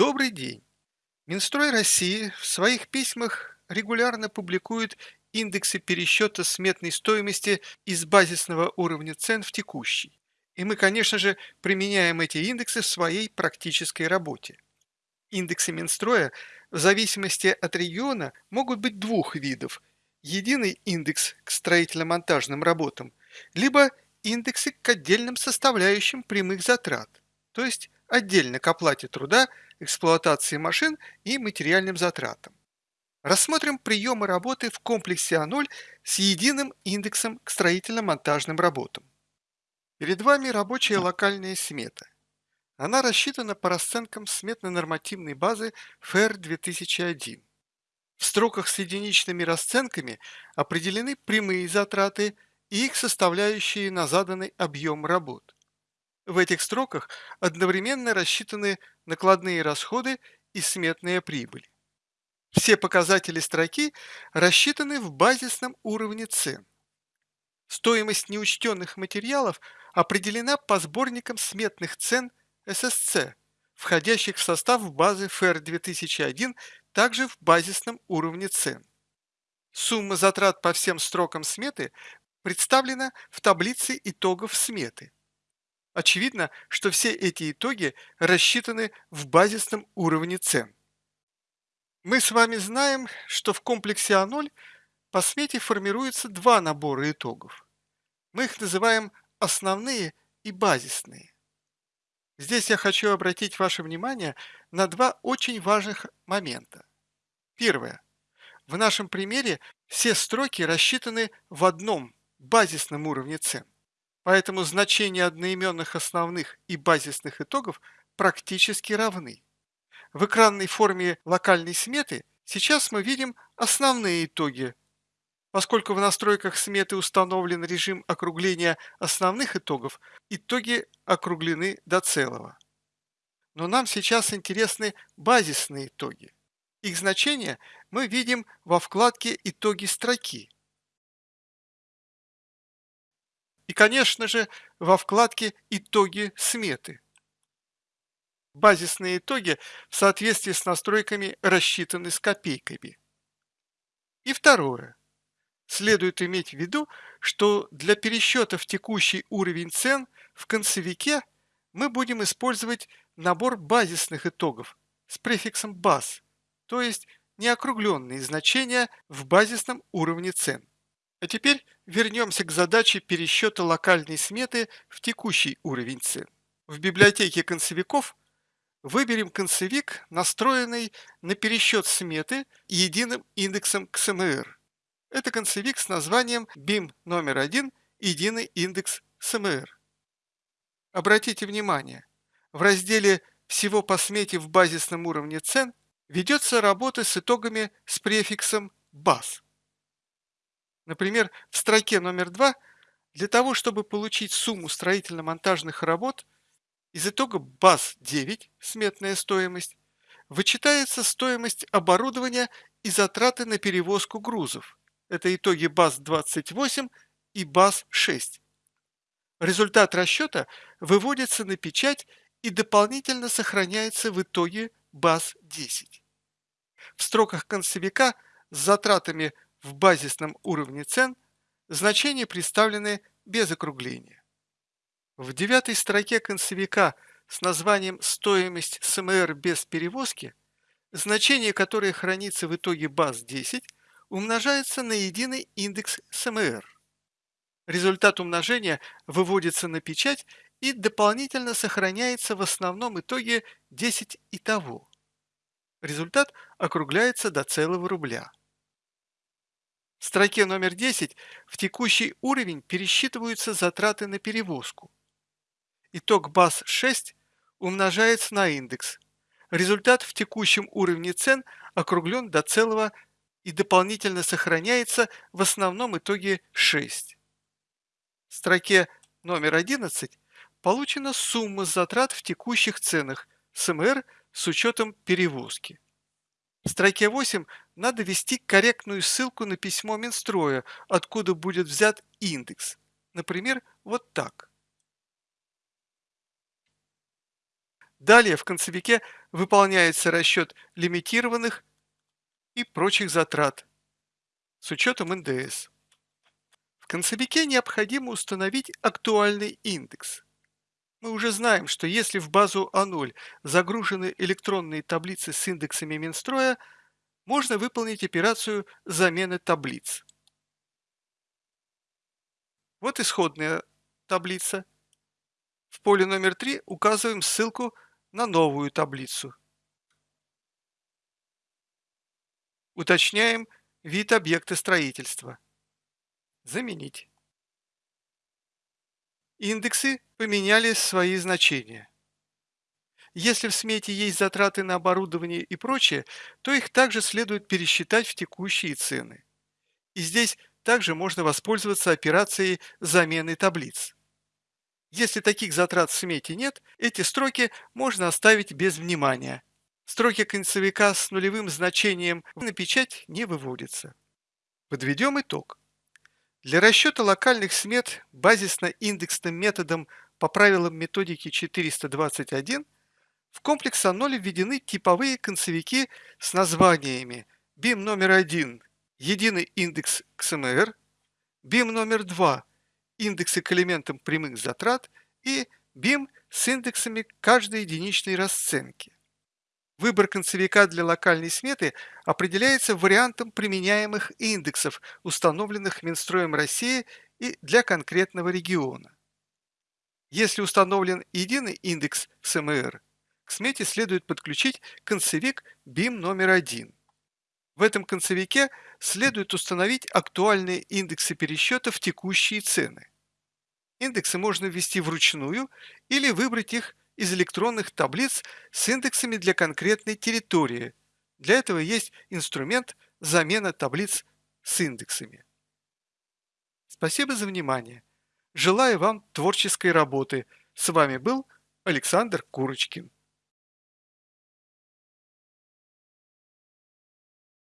Добрый день! Минстрой России в своих письмах регулярно публикует индексы пересчета сметной стоимости из базисного уровня цен в текущий. И мы, конечно же, применяем эти индексы в своей практической работе. Индексы Минстроя в зависимости от региона могут быть двух видов. Единый индекс к строительно-монтажным работам, либо индексы к отдельным составляющим прямых затрат, то есть отдельно к оплате труда, эксплуатации машин и материальным затратам. Рассмотрим приемы работы в комплексе А0 с единым индексом к строительно-монтажным работам. Перед вами рабочая локальная смета. Она рассчитана по расценкам сметно-нормативной базы ФР 2001. В строках с единичными расценками определены прямые затраты и их составляющие на заданный объем работ. В этих строках одновременно рассчитаны накладные расходы и сметная прибыль. Все показатели строки рассчитаны в базисном уровне цен. Стоимость неучтенных материалов определена по сборникам сметных цен ССЦ, входящих в состав базы ФР 2001, также в базисном уровне цен. Сумма затрат по всем строкам сметы представлена в таблице итогов сметы. Очевидно, что все эти итоги рассчитаны в базисном уровне цен. Мы с вами знаем, что в комплексе А0 по смете формируются два набора итогов. Мы их называем основные и базисные. Здесь я хочу обратить ваше внимание на два очень важных момента. Первое. В нашем примере все строки рассчитаны в одном базисном уровне цен. Поэтому значения одноименных основных и базисных итогов практически равны. В экранной форме локальной сметы сейчас мы видим основные итоги. Поскольку в настройках сметы установлен режим округления основных итогов, итоги округлены до целого. Но нам сейчас интересны базисные итоги. Их значения мы видим во вкладке «Итоги строки». И, конечно же, во вкладке «Итоги сметы». Базисные итоги в соответствии с настройками рассчитаны с копейками. И второе. Следует иметь в виду, что для пересчета в текущий уровень цен в концевике мы будем использовать набор базисных итогов с префиксом баз, то есть неокругленные значения в базисном уровне цен. А теперь вернемся к задаче пересчета локальной сметы в текущий уровень цен. В библиотеке концевиков выберем концевик, настроенный на пересчет сметы единым индексом КСМР. Это концевик с названием BIM номер 1 «Единый индекс СМР». Обратите внимание, в разделе «Всего по смете в базисном уровне цен» ведется работа с итогами с префиксом BAS. Например, в строке номер 2 для того, чтобы получить сумму строительно-монтажных работ, из итога баз 9, сметная стоимость, вычитается стоимость оборудования и затраты на перевозку грузов. Это итоги баз 28 и баз 6. Результат расчета выводится на печать и дополнительно сохраняется в итоге баз 10. В строках концевика с затратами в базисном уровне цен значения представлены без округления. В девятой строке концевика с названием «Стоимость СМР без перевозки» значение, которое хранится в итоге баз 10, умножается на единый индекс СМР. Результат умножения выводится на печать и дополнительно сохраняется в основном итоге 10 и того. Результат округляется до целого рубля. В строке номер 10 в текущий уровень пересчитываются затраты на перевозку. Итог баз 6 умножается на индекс. Результат в текущем уровне цен округлен до целого и дополнительно сохраняется в основном итоге 6. В строке номер 11 получена сумма затрат в текущих ценах СМР с учетом перевозки. В строке 8 надо ввести корректную ссылку на письмо Минстроя, откуда будет взят индекс. Например, вот так. Далее в концевике выполняется расчет лимитированных и прочих затрат с учетом НДС. В концевике необходимо установить актуальный индекс. Мы уже знаем, что если в базу А0 загружены электронные таблицы с индексами Минстроя, можно выполнить операцию замены таблиц. Вот исходная таблица. В поле номер 3 указываем ссылку на новую таблицу. Уточняем вид объекта строительства. Заменить. Индексы поменяли свои значения. Если в смете есть затраты на оборудование и прочее, то их также следует пересчитать в текущие цены. И здесь также можно воспользоваться операцией замены таблиц. Если таких затрат в смете нет, эти строки можно оставить без внимания. Строки концевика с нулевым значением на печать не выводятся. Подведем итог. Для расчета локальных смет базисно-индексным методом по правилам методики 421 в комплекс А0 введены типовые концевики с названиями BIM номер 1 – единый индекс XMR, BIM номер 2 индексы к элементам прямых затрат и BIM с индексами каждой единичной расценки. Выбор концевика для локальной сметы определяется вариантом применяемых индексов, установленных Минстроем России и для конкретного региона. Если установлен единый индекс СМР, к смете следует подключить концевик BIM номер один. В этом концевике следует установить актуальные индексы пересчета в текущие цены. Индексы можно ввести вручную или выбрать их из электронных таблиц с индексами для конкретной территории. Для этого есть инструмент замена таблиц с индексами. Спасибо за внимание. Желаю вам творческой работы. С вами был Александр Курочкин.